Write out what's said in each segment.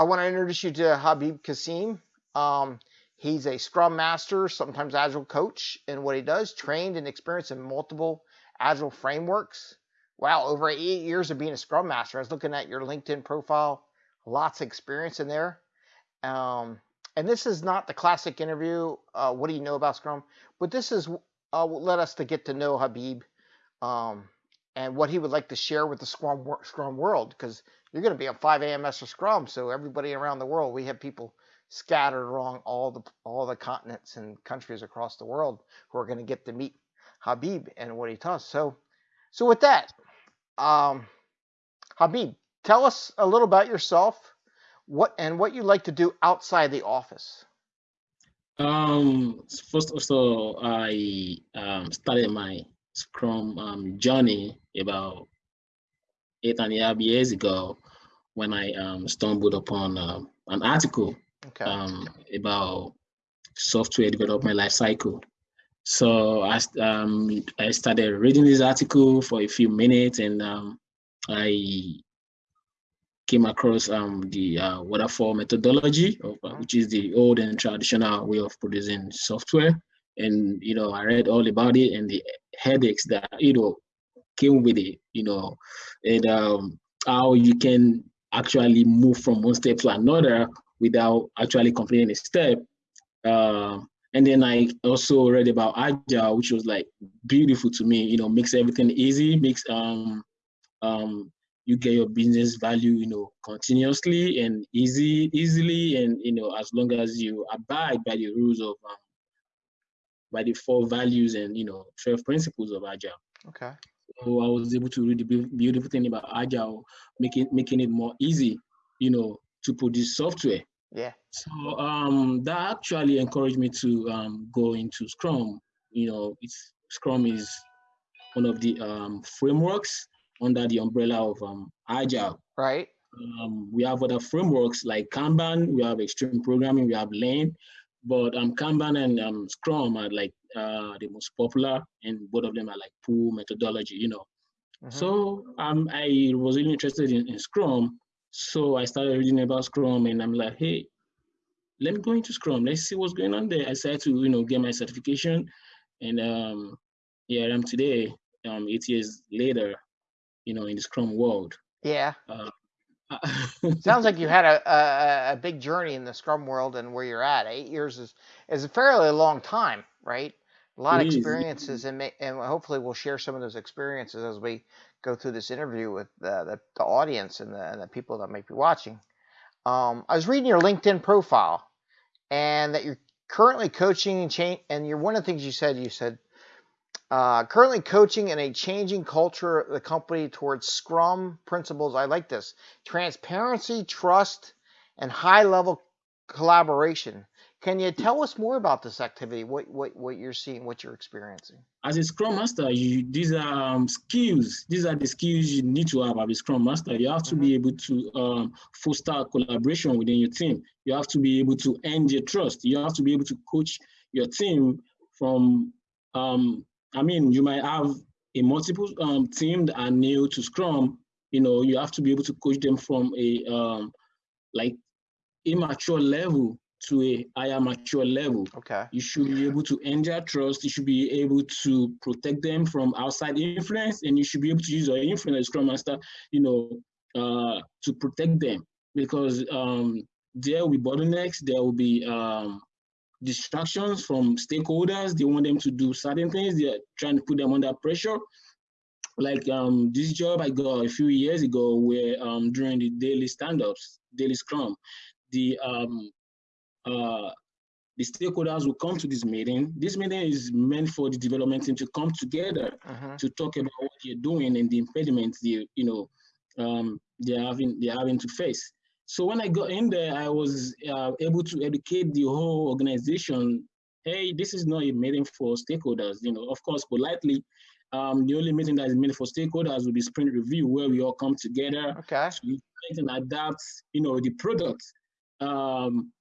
I want to introduce you to Habib Kasim. Um, he's a Scrum Master, sometimes Agile coach and what he does, trained and experienced in multiple Agile frameworks. Wow, over eight years of being a Scrum Master. I was looking at your LinkedIn profile, lots of experience in there. Um, and this is not the classic interview. Uh, what do you know about Scrum? But this is uh, led us to get to know Habib um, and what he would like to share with the Scrum Scrum world because you're going to be on 5 AMS or Scrum, so everybody around the world, we have people scattered along all the all the continents and countries across the world who are going to get to meet Habib and what he does. So, so with that, um, Habib, tell us a little about yourself, what and what you like to do outside the office. Um, first of all, I um, started my Scrum um, journey about eight and a half years ago when I um, stumbled upon uh, an article okay. um, about software development life cycle. So I, um, I started reading this article for a few minutes and um, I came across um, the uh, waterfall methodology, of, uh, which is the old and traditional way of producing software. And, you know, I read all about it and the headaches that, you know, came with it, you know, and um, how you can actually move from one step to another without actually completing a step. Uh, and then I also read about Agile, which was like beautiful to me. You know, makes everything easy, makes um um you get your business value, you know, continuously and easy, easily, and you know, as long as you abide by the rules of um, by the four values and you know 12 principles of Agile. Okay. So I was able to read the beautiful thing about Agile, making making it more easy, you know, to produce software. Yeah. So um, that actually encouraged me to um, go into Scrum. You know, it's Scrum is one of the um, frameworks under the umbrella of um, Agile. Right. Um, we have other frameworks like Kanban, we have extreme programming, we have Lean, but um, Kanban and um, Scrum are like uh, the most popular, and both of them are like pull methodology, you know. Mm-hmm. So um, I was really interested in, in Scrum, so I started reading about Scrum, and I'm like, hey, let me go into Scrum. Let's see what's going on there. I started to, you know, get my certification, and um, here I am today, um, eight years later, you know, in the Scrum world. Yeah. Uh, Sounds like you had a, a, a big journey in the Scrum world and where you're at. Eight years is is a fairly long time, right? A lot of experiences, and may, and hopefully we'll share some of those experiences as we go through this interview with the, the, the audience and the, and the people that might be watching. Um, I was reading your LinkedIn profile, and that you're currently coaching and change. And you're one of the things you said. You said uh, currently coaching in a changing culture of the company towards Scrum principles. I like this transparency, trust, and high level collaboration. Can you tell us more about this activity? What what what you're seeing, what you're experiencing? As a Scrum Master, you these are um, skills. These are the skills you need to have as a Scrum Master. You have to mm-hmm. be able to um, foster collaboration within your team. You have to be able to earn your trust. You have to be able to coach your team from. Um, I mean, you might have a multiple um, team that are new to Scrum. You know, you have to be able to coach them from a um, like immature level to a higher mature level. Okay. You should be able to earn their trust. You should be able to protect them from outside influence, and you should be able to use your influence as Scrum Master, you know, uh, to protect them because um, there will be bottlenecks. There will be um, distractions from stakeholders. They want them to do certain things. They're trying to put them under pressure. Like um, this job I got a few years ago, where um, during the daily stand-ups, daily Scrum, the um, uh, the stakeholders will come to this meeting. This meeting is meant for the development team to come together uh-huh. to talk about what they're doing and the impediments they, you know, um, they're having they're having to face. So when I got in there, I was uh, able to educate the whole organization. Hey, this is not a meeting for stakeholders. You know, of course, politely, um, the only meeting that is meant for stakeholders will be sprint review, where we all come together okay. to and adapt, you know, the product. Um,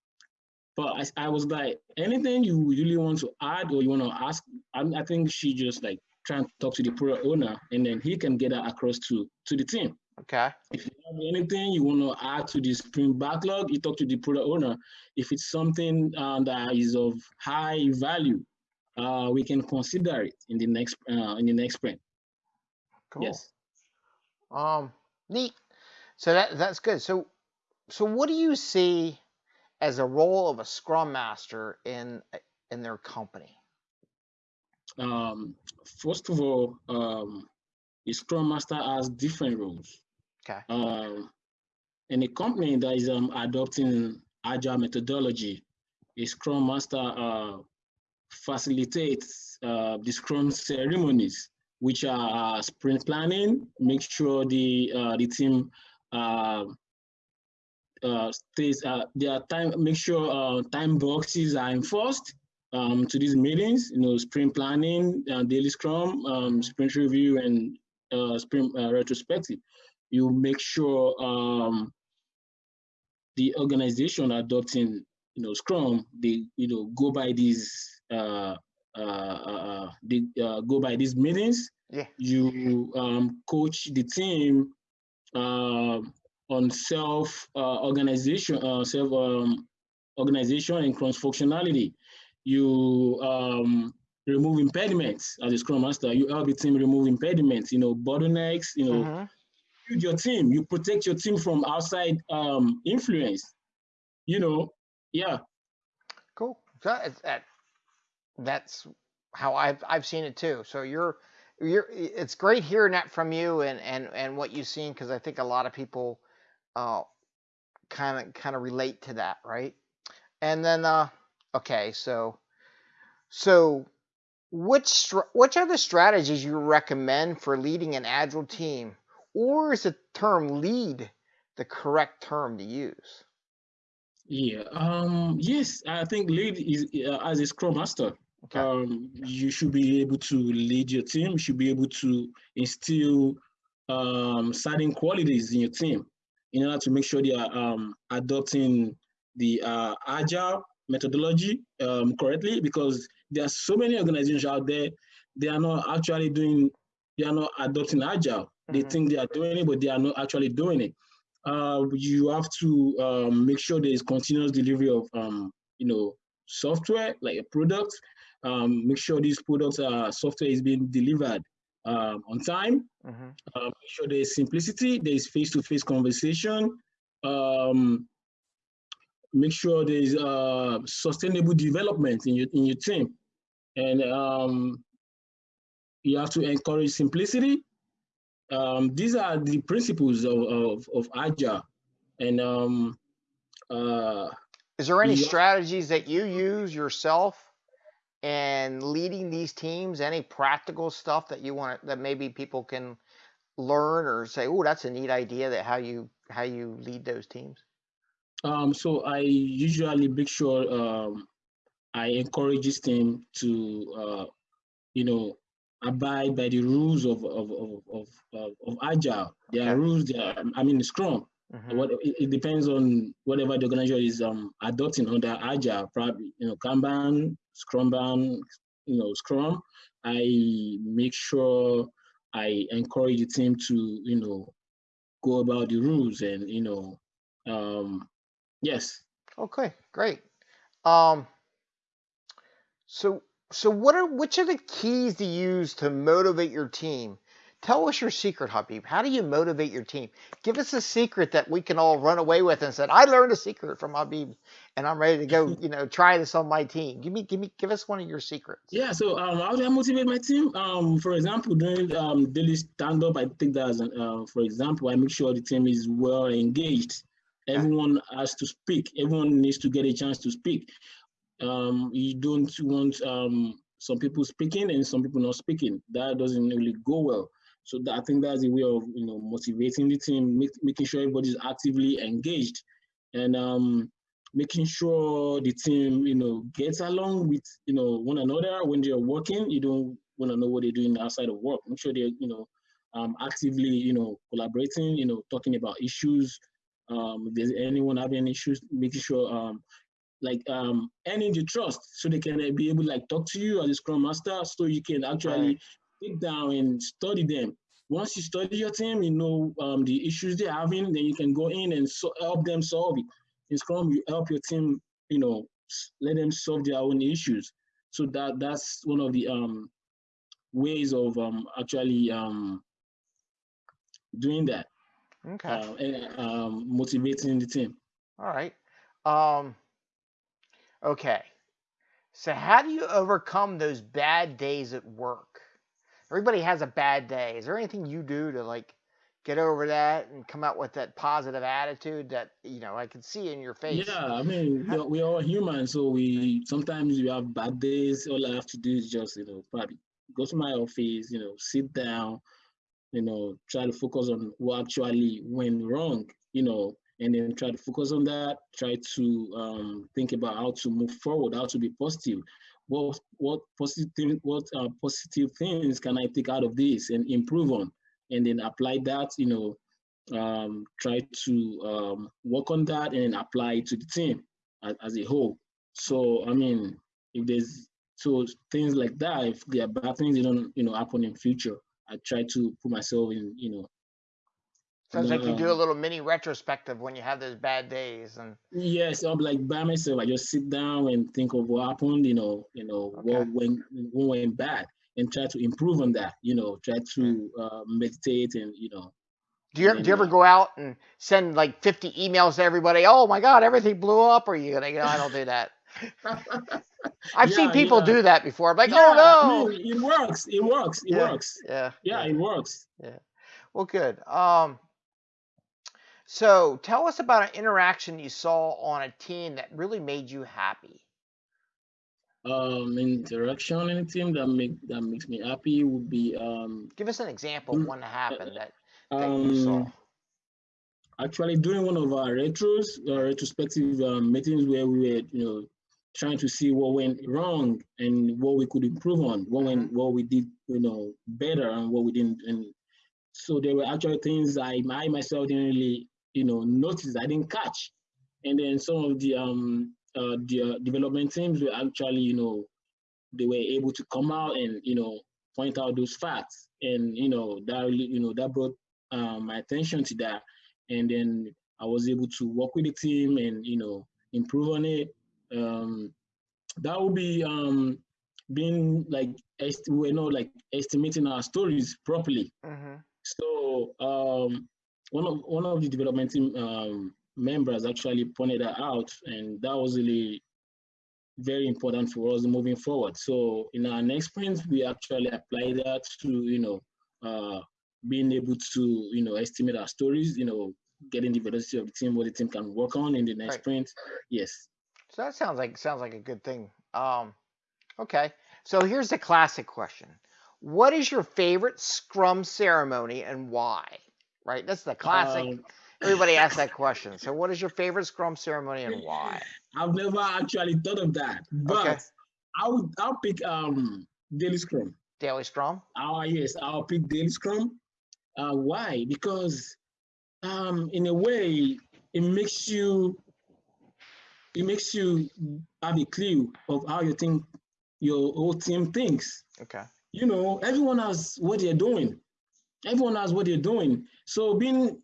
but I, I was like, anything you really want to add or you want to ask, I, I think she just like trying to talk to the product owner and then he can get that across to, to the team. Okay. If anything you want to add to the sprint backlog, you talk to the product owner. If it's something uh, that is of high value, uh, we can consider it in the next uh, in the next sprint. Cool. Yes. Um, neat. So that that's good. So, so what do you see as a role of a Scrum Master in in their company? Um, first of all, um, a Scrum Master has different roles. Okay. Um, in a company that is um, adopting agile methodology, a Scrum Master uh, facilitates uh, the Scrum ceremonies, which are uh, sprint planning, make sure the uh, the team uh, uh, stays uh, their time, make sure uh, time boxes are enforced um, to these meetings. You know, sprint planning, daily Scrum, um, sprint review, and uh, sprint retrospective. You make sure um, the organization adopting you know Scrum, they you know go by these uh, uh, uh, they uh, go by these meetings. Yeah. You um, coach the team uh, on self uh, organization, uh, self um, organization and cross functionality. You um, remove impediments as a scrum master. You help the team remove impediments, you know, bottlenecks, you know, mm-hmm. Build your team. You protect your team from outside um, influence. You know, yeah. Cool. That, that, that's how I've I've seen it too. So you're you're it's great hearing that from you and and and what you've seen because I think a lot of people uh kind of kind of relate to that, right? And then uh okay, so so which which are the strategies you recommend for leading an agile team or is the term lead the correct term to use? Yeah, um yes, I think lead is uh, as a scrum master Okay. Um, you should be able to lead your team. You should be able to instill um, certain qualities in your team in order to make sure they are um, adopting the uh, agile methodology um, correctly because there are so many organizations out there they are not actually doing they are not adopting agile mm-hmm. they think they are doing it but they are not actually doing it uh, you have to um, make sure there is continuous delivery of um, you know software like a product um, make sure these products uh, software is being delivered um, on time. Mm-hmm. Uh, make sure there's simplicity, there's face-to-face conversation. Um, make sure there's uh, sustainable development in your in your team, and um, you have to encourage simplicity. Um, these are the principles of of, of agile, and um, uh, is there any strategies that you use yourself and leading these teams? Any practical stuff that you want that maybe people can learn or say oh that's a neat idea that how you how you lead those teams um so i usually make sure um i encourage this team to uh you know abide by the rules of of of of, of, of agile there okay. are rules there i mean scrum Mm-hmm. What it, it, depends on whatever the organization is um, adopting under Agile, probably you know Kanban, Scrumban, you know Scrum. I make sure I encourage the team to you know go about the rules and you know um, yes. Okay, great. Um, so so what are which are the keys to use to motivate your team Tell us your secret, Habib. How do you motivate your team? Give us a secret that we can all run away with and said, I learned a secret from Habib and I'm ready to go, you know, try this on my team. Give me, give me, give us one of your secrets. Yeah. So um, how do I motivate my team? Um, for example, during um, daily stand up, I think that's, uh, for example, I make sure the team is well engaged. Everyone has to speak. Everyone needs to get a chance to speak. Um, you don't want um, some people speaking and some people not speaking. That doesn't really go well. So that, I think that's a way of you know motivating the team, make, making sure everybody's actively engaged, and um, making sure the team you know gets along with you know one another when they're working. You don't want to know what they're doing outside of work. Make sure they're you know um, actively you know collaborating. You know talking about issues. Um, if there's anyone having issues, making sure um, like um earning the trust so they can be able to like talk to you as a scrum master so you can actually right sit down and study them once you study your team, you know um, the issues they're having, then you can go in and so help them solve it. In Scrum, you help your team, you know, let them solve their own issues. So that that's one of the um, ways of um, actually um, doing that. Okay. Uh, and, um, motivating the team. All right. Um, okay. So how do you overcome those bad days at work? Everybody has a bad day. Is there anything you do to like get over that and come out with that positive attitude that you know I can see in your face? Yeah, I mean we're, we're all human, so we sometimes we have bad days. All I have to do is just you know probably go to my office, you know, sit down, you know, try to focus on what actually went wrong, you know, and then try to focus on that, try to um, think about how to move forward, how to be positive. What what positive what uh, positive things can I take out of this and improve on, and then apply that, you know, um, try to um, work on that and apply it to the team as, as a whole. So I mean, if there's so things like that, if there are bad things, they don't you know happen in future. I try to put myself in, you know. Sounds like you do a little mini retrospective when you have those bad days, and yes, I'm like by myself. I just sit down and think of what happened, you know, you know okay. what went what went bad, and try to improve on that. You know, try to uh, meditate and you know. Do you, do you ever go out and send like 50 emails to everybody? Oh my God, everything blew up. Or you gonna? go? I don't do that. I've yeah, seen people yeah. do that before. I'm like, yeah, oh no, it works. It works. It works. Yeah. Yeah, it works. Yeah. Well, good. Um, so tell us about an interaction you saw on a team that really made you happy. Um, interaction in a team that make that makes me happy would be um. Give us an example of mm, one that happened that, that um, you saw actually during one of our retros, uh, retrospective um, meetings where we were, you know, trying to see what went wrong and what we could improve on, what went, mm-hmm. what we did, you know, better and what we didn't. And so there were actually things I, I myself didn't really, you know, notice. I didn't catch. And then some of the um uh, the uh, development teams were actually, you know, they were able to come out and you know point out those facts, and you know that really, you know that brought um, my attention to that and then I was able to work with the team and you know improve on it. Um, that would be um, being like we're not like estimating our stories properly. Mm-hmm. So um, one of one of the development team um, members actually pointed that out, and that was really very important for us moving forward. So in our next sprint, we actually apply that to you know uh, being able to you know estimate our stories, you know, getting the velocity of the team, what the team can work on in the next right. sprint. Yes. So that sounds like sounds like a good thing. Um, okay. So here's the classic question: What is your favorite Scrum ceremony and why? Right. That's the classic. Um, Everybody asks that question. So, what is your favorite Scrum ceremony and why? I've never actually thought of that, but okay. I would I'll pick um daily Scrum. Daily Scrum. Oh yes, I'll pick daily Scrum. Uh, why? Because um, in a way, it makes you it makes you have a clue of how you think your whole team thinks. Okay. You know, everyone has what they're doing. Everyone has what they're doing. So being,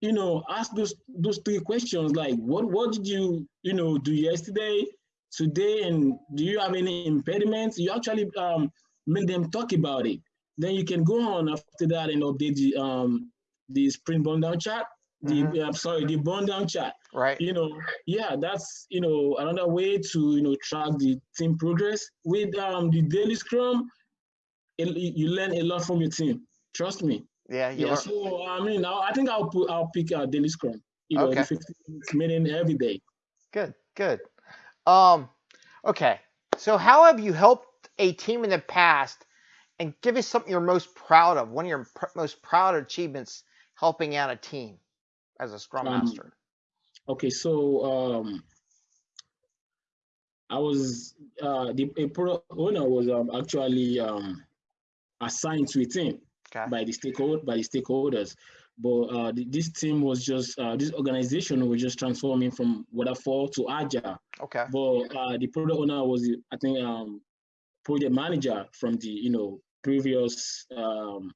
you know, ask those those three questions like what what did you, you know, do yesterday, today, and do you have any impediments? You actually um make them talk about it. Then you can go on after that and update the um the sprint burn down chart. The mm-hmm. I'm sorry, the burn down chart. Right. You know, yeah, that's you know another way to you know track the team progress with um the daily scrum. It, you learn a lot from your team. Trust me. Yeah. Yeah. Are... So I mean, I, I think I'll put I'll pick a daily scrum. You know, okay. 15 minutes every day. Good. Good. Um. Okay. So how have you helped a team in the past? And give us something you're most proud of. One of your pr- most proud achievements helping out a team as a scrum um, master? Okay, so um, I was uh, the product owner was um, actually um, assigned to a team okay. by the stakeholder by the stakeholders, but uh, this team was just uh, this organization was just transforming from waterfall to agile. Okay. But uh, the product owner was I think um, project manager from the you know previous um,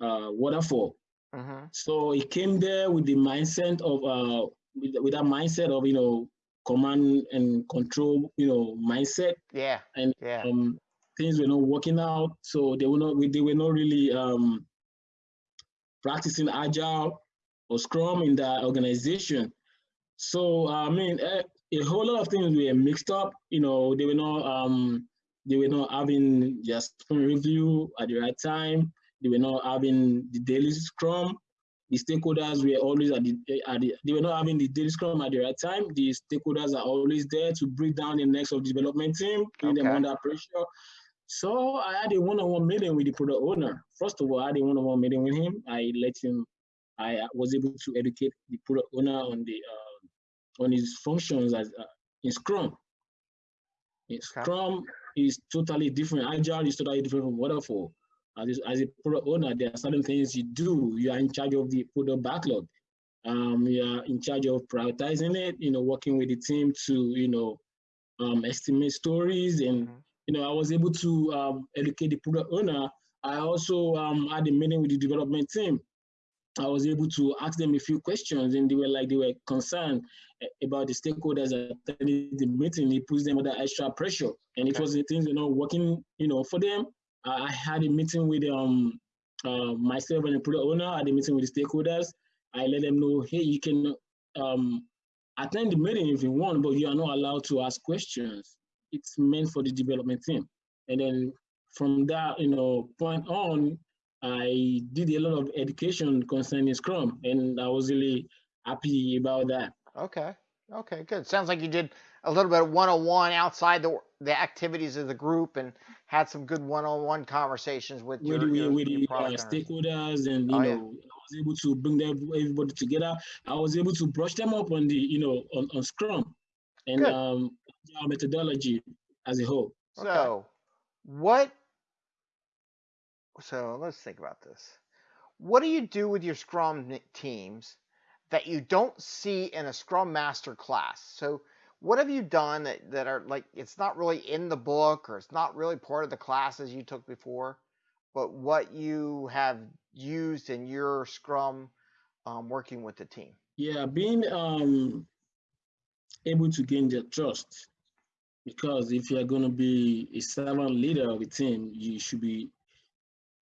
uh, waterfall. Mm-hmm. So he came there with the mindset of uh, with, with that mindset of you know command and control, you know, mindset. Yeah. And yeah. um, things were not working out, so they were not they were not really um, practicing agile or Scrum in that organization. So I mean, a, eh, a whole lot of things were mixed up. You know, they were not um, they were not having just review at the right time. They were not having the daily Scrum the stakeholders were always at the, at the, they were not having the daily scrum at the right time. The stakeholders are always there to break down the next of the development team, putting okay. them under pressure. So I had a one-on-one meeting with the product owner. First of all, I had a one-on-one meeting with him. I let him, I was able to educate the product owner on the uh, on his functions as uh, in Scrum. In Scrum is totally different. Agile is totally different from Waterfall as a, as a product owner, there are certain things you do. You are in charge of the product backlog. Um, you are in charge of prioritizing it. You know, working with the team to you know um, estimate stories, and mm-hmm. You know, I was able to um, educate the product owner. I also um, had a meeting with the development team. I was able to ask them a few questions, and they were like they were concerned about the stakeholders attending the meeting. It puts them under extra pressure, and okay. it was the things you know working you know for them I had a meeting with um uh, myself and the product owner. I had a meeting with the stakeholders. I let them know, hey, you can um, attend the meeting if you want, but you are not allowed to ask questions. It's meant for the development team. And then from that, you know, point on, I did a lot of education concerning Scrum, and I was really happy about that. Okay. Okay. Good. Sounds like you did a little bit of one-on-one outside the the activities of the group and had some good one-on-one conversations with your, with, your, with your uh, stakeholders and you oh, know yeah. I was able to bring them, everybody together. I was able to brush them up on the you know on, on Scrum and good. um our methodology as a whole. So okay. what so let's think about this. What do you do with your Scrum teams that you don't see in a Scrum Master class? So what have you done that, that are like it's not really in the book or it's not really part of the classes you took before but what you have used in your scrum um, working with the team yeah being um, able to gain their trust because if you're going to be a servant leader of a team you should be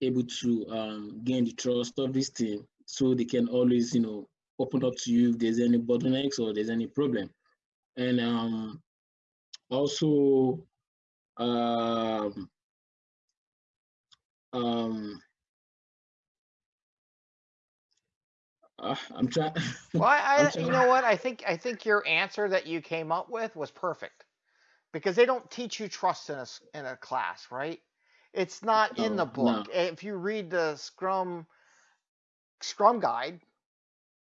able to um, gain the trust of this team so they can always you know open up to you if there's any bottlenecks or there's any problem and um, also um, um, uh, I'm trying. well, I, I you know what? I think I think your answer that you came up with was perfect because they don't teach you trust in a in a class, right? It's not no, in the book. No. If you read the Scrum Scrum guide,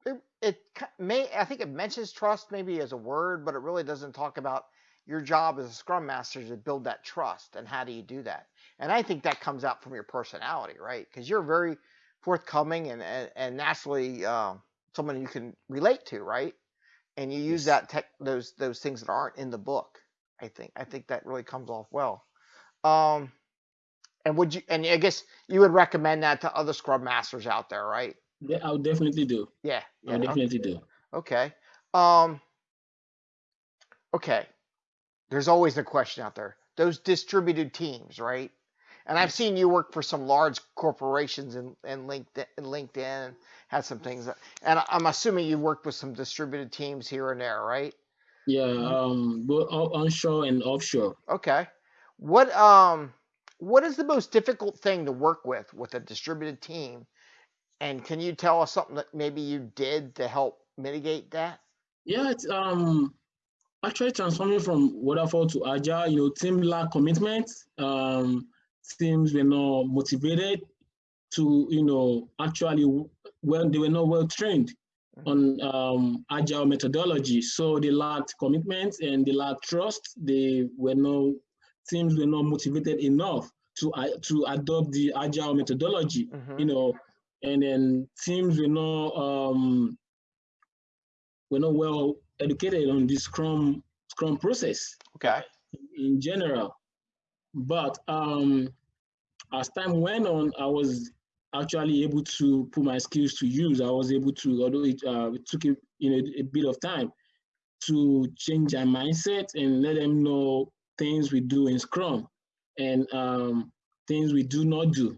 it, it may I think it mentions trust maybe as a word, but it really doesn't talk about your job as a scrum master to build that trust and how do you do that. And I think that comes out from your personality, right? Because you're very forthcoming and and, and naturally uh, someone you can relate to, right? And you use that tech those those things that aren't in the book. I think I think that really comes off well. Um, and would you? And I guess you would recommend that to other scrum masters out there, right? Yeah, I would definitely do. Yeah, yeah I would definitely do. Okay. Um. Okay. There's always the question out there. Those distributed teams, right? And I've seen you work for some large corporations and in LinkedIn, in LinkedIn and had some things. That, and I'm assuming you worked with some distributed teams here and there, right? Yeah, um, both onshore and offshore. Okay. What um, what is the most difficult thing to work with with a distributed team and can you tell us something that maybe you did to help mitigate that? Yeah, it's um actually transforming from waterfall to agile. You know, team lack commitment. Um, teams were not motivated to you know actually when they were not well trained mm-hmm. On um, agile methodology. So they lacked commitment and they lacked trust. They were no teams were not motivated enough to uh, to adopt the agile methodology. Mm-hmm. You know, and then teams were not um, were not well educated on this Scrum Scrum process. Okay. In general, but um, as time went on, I was actually able to put my skills to use. I was able to, although it, uh, it took a, you know a bit of time, to change my mindset and let them know things we do in Scrum and um, things we do not do.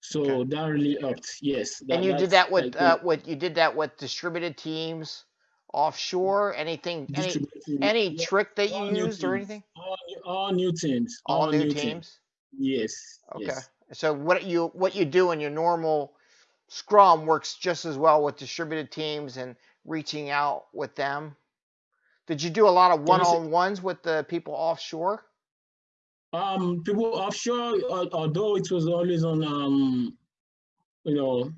So okay. that really helped. Yes. That, and you did that with uh, with you did that with distributed teams offshore. Anything? Any any yeah. trick that you all used or anything? All, all new teams. All, all new, new teams? teams. Yes. Okay. Yes. So what you what you do in your normal Scrum works just as well with distributed teams and reaching out with them. Did you do a lot of one-on-ones with the people offshore? Um, people offshore, although it was always on, um, you know,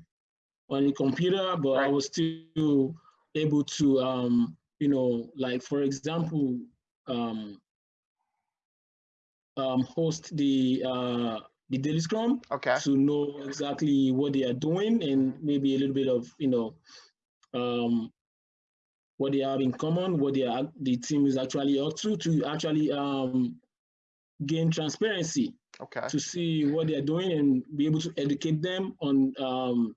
on the computer, but right. I was still able to, um, you know, like for example, um, um, host the uh, the daily scrum okay. to know exactly what they are doing and maybe a little bit of you know um, what they have in common, what they are, the team is actually up to, to actually um, gain transparency. Okay. To see what they are doing and be able to educate them on um,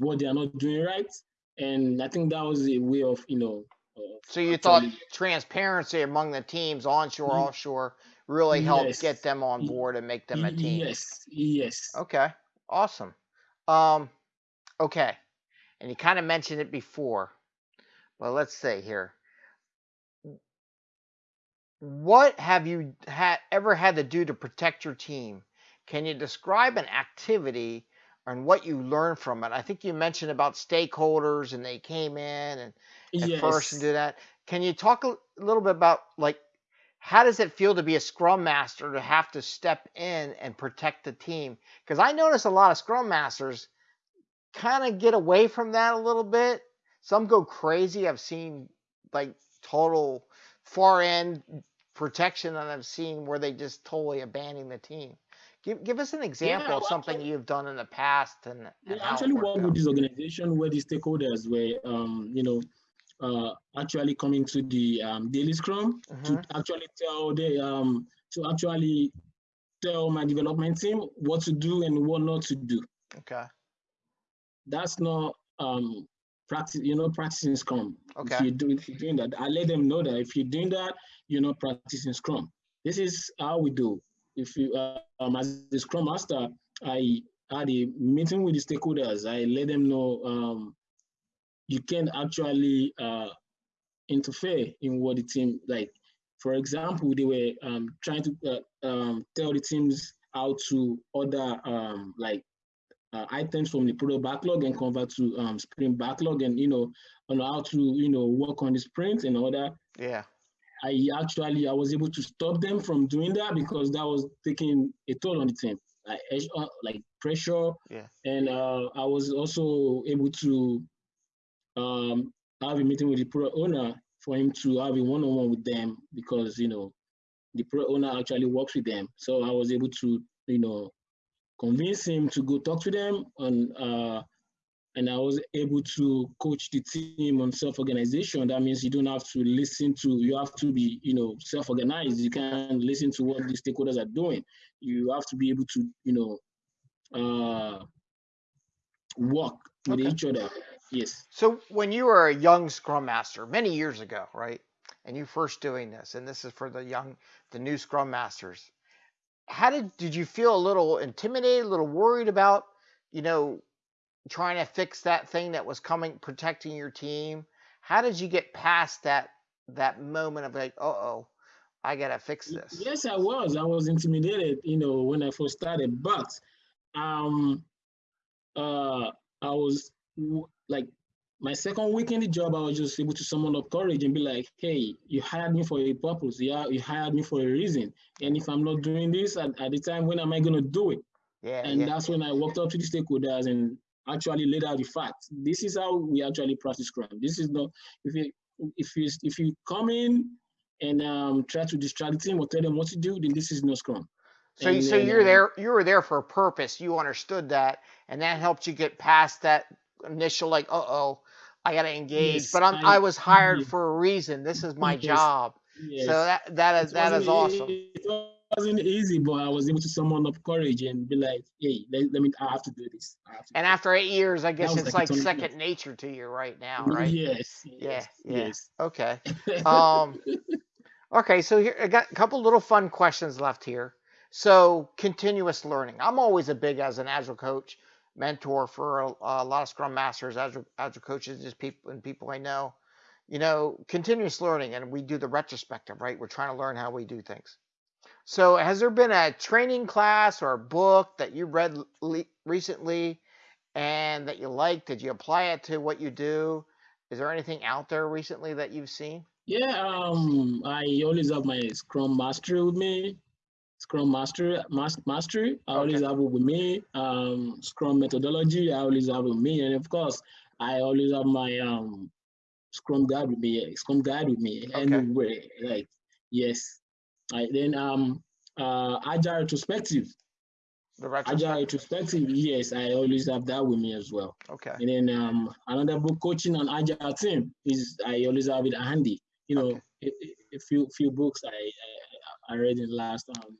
what they are not doing right. And I think that was a way of, you know. Uh, so you thought transparency among the teams, onshore, mm-hmm. offshore, really help yes. get them on board and make them a team. Yes, yes. Okay, awesome. Um, okay, and you kind of mentioned it before. Well, let's say here. What have you had ever had to do to protect your team? Can you describe an activity and what you learned from it? I think you mentioned about stakeholders and they came in and at yes. first and do that. Can you talk a little bit about like how does it feel to be a scrum master to have to step in and protect the team? Because I notice a lot of scrum masters kind of get away from that a little bit some go crazy. I've seen like total far end protection, and I've seen where they just totally abandon the team. Give, give us an example yeah, of something actually, you've done in the past and, and actually work with this organization where the stakeholders were um, you know uh, actually coming to the um, daily scrum to actually tell the um, to actually tell my development team what to do and what not to do. Okay. That's not um, practice, you know, practicing Scrum. Okay. If you do, if you're doing that, I let them know that if you're doing that, you're not practicing Scrum. This is how we do. If you, uh, um, as the Scrum Master, I had a meeting with the stakeholders. I let them know um, you can actually uh, interfere in what the team like. For example, they were um, trying to uh, um, tell the teams how to order um, like uh, items from the product backlog and convert to um, sprint backlog and, you know, on how to, you know, work on the sprint and all that. Yeah. I actually, I was able to stop them from doing that because that was taking a toll on the team, like, uh, like pressure. Yeah. And uh, I was also able to um, have a meeting with the product owner for him to have a one-on-one with them because, you know, the product owner actually works with them. So I was able to, you know, convince him to go talk to them and uh, and I was able to coach the team on self-organization. That means you don't have to listen to, you have to be, you know, self-organized. You can't listen to what the stakeholders are doing. You have to be able to, you know, uh, work with okay. each other. Yes. So when you were a young Scrum Master many years ago, right, and you first doing this, and this is for the young, the new Scrum Masters, how did did you feel a little intimidated, a little worried about, you know, trying to fix that thing that was coming, protecting your team? How did you get past that that moment of like, uh oh, I gotta fix this? Yes, I was. I was intimidated, you know, when I first started, but um, uh, I was like my second week in the job, I was just able to summon up courage and be like, hey, you hired me for a purpose. Yeah, you hired me for a reason. And if I'm not doing this at, at the time, when am I gonna do it? Yeah. And yeah. that's when I walked up to the stakeholders and actually laid out the facts. This is how we actually practice Scrum. This is not if you if you if you come in and um, try to distract the team or tell them what to do, then this is no Scrum. So, and, so you're um, there. You were there for a purpose. You understood that, and that helped you get past that initial like, uh oh, I got to engage. Yes, but I'm, I, I, was hired for a reason. This is my yes, job. Yes. So that that is that is awesome. It wasn't easy, but I was able to summon up courage and be like, "Hey, let, let me. I have to do this." To and do after eight years, I guess it's like like second nature to you right now, right? Yes. Yeah, Yes. yeah. Yes. Okay. Um, okay, so here I got a couple little fun questions left here. So continuous learning. I'm always a big as an agile coach, mentor for a, a lot of Scrum masters, agile agile coaches, just people and people I know. You know, continuous learning, and we do the retrospective, right? We're trying to learn how we do things. So, has there been a training class or a book that you read recently and that you liked? Did you apply it to what you do? Is there anything out there recently that you've seen? Yeah. Um. I always have my Scrum Master with me. Scrum Master, mas- Mastery. I always Okay. have it with me. Um. Scrum methodology. I always have it with me, and of course, I always have my um Scrum guide with me. Scrum guide with me Okay. anywhere. Like yes. I then um uh agile retrospective. The Agile retrospective. retrospective. Yes, I always have that with me as well. Okay. And then um, another book, coaching on agile team, is I always have it handy. You know, Okay. a, a- a few few books I, I I read in the last um,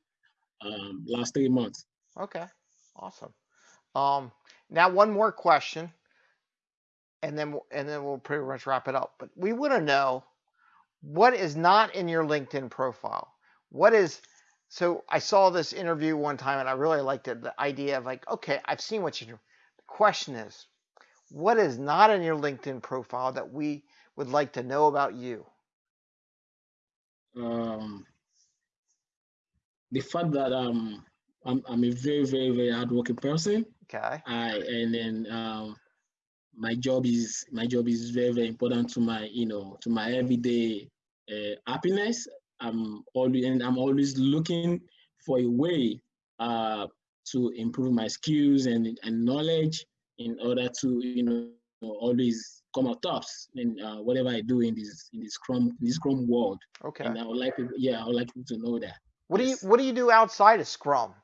um last three months. Okay. Awesome. Um, now one more question, and then we'll- and then we'll pretty much wrap it up. But we want to know what is not in your LinkedIn profile. What is so I saw this interview one time and I really liked it. The idea of like, okay, I've seen what you do. The question is, what is not in your LinkedIn profile that we would like to know about you? Um, the fact that um I'm I'm a very very very hardworking person. Okay. I and then um my job is my job is very very important to my you know to my everyday uh, happiness. I'm always and I'm always looking for a way uh to improve my skills and and knowledge in order to you know always come out tops in uh, whatever I do in this in this Scrum in this Scrum world. Okay. And I would like people, yeah, I would like people to know that. What do you what do you do outside of Scrum?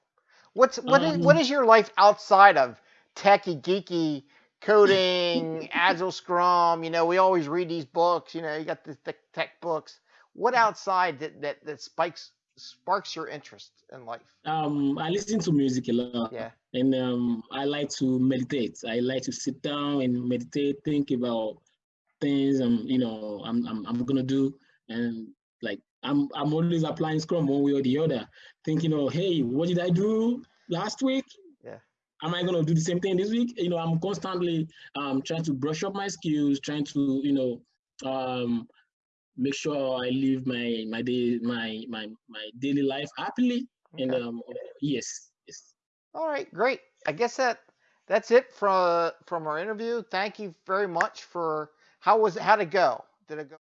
What's what is what Um, is your life outside of techie geeky coding, agile Scrum? You know, we always read these books. You know, you got the tech, tech books. What outside that that that spikes sparks your interest in life? Um, I listen to music a lot. Yeah. and um, I like to meditate. I like to sit down and meditate, think about things I'm, you know, I'm, I'm, I'm gonna do, and like I'm, I'm always applying Scrum one way or the other, thinking, oh, hey, what did I do last week? Yeah. Am I gonna do the same thing this week? You know, I'm constantly um, trying to brush up my skills, trying to, you know, um, make sure I live my my day my my my daily life happily. And um, yes, yes. All right, great. I guess that that's it from from our interview. Thank you very much for how was it? How'd it go? Did it go?